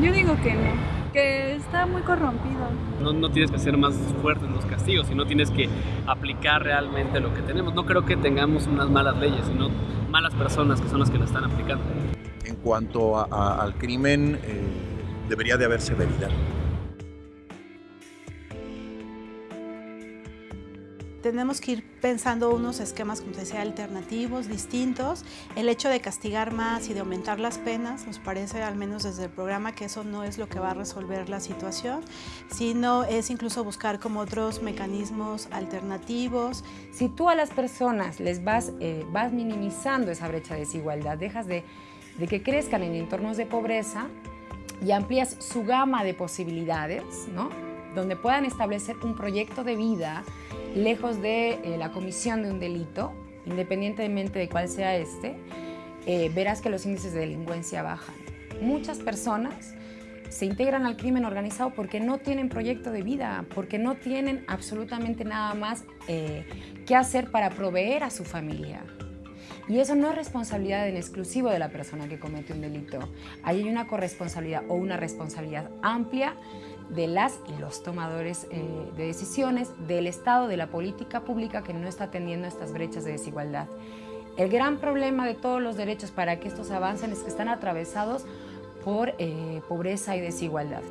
digo que no, que está muy corrompido. No, no tienes que ser más fuerte en los castigos, sino tienes que aplicar realmente lo que tenemos. No creo que tengamos unas malas leyes, sino malas personas que son las que lo están aplicando. En cuanto a- a- al crimen, eh, debería de haber severidad. Tenemos que ir pensando unos esquemas, como decía, alternativos, distintos. El hecho de castigar más y de aumentar las penas, nos parece, al menos desde el programa, que eso no es lo que va a resolver la situación, sino es incluso buscar como otros mecanismos alternativos. Si tú a las personas les vas, eh, vas minimizando esa brecha de desigualdad, dejas de, de que crezcan en entornos de pobreza y amplías su gama de posibilidades, ¿no? donde puedan establecer un proyecto de vida lejos de eh, la comisión de un delito, independientemente de cuál sea este, eh, verás que los índices de delincuencia bajan. Muchas personas se integran al crimen organizado porque no tienen proyecto de vida, porque no tienen absolutamente nada más eh, que hacer para proveer a su familia. Y eso no es responsabilidad en exclusivo de la persona que comete un delito. Ahí hay una corresponsabilidad o una responsabilidad amplia de las y los tomadores eh, de decisiones, del Estado, de la política pública que no está atendiendo estas brechas de desigualdad. El gran problema de todos los derechos para que estos avancen es que están atravesados por eh, pobreza y desigualdad.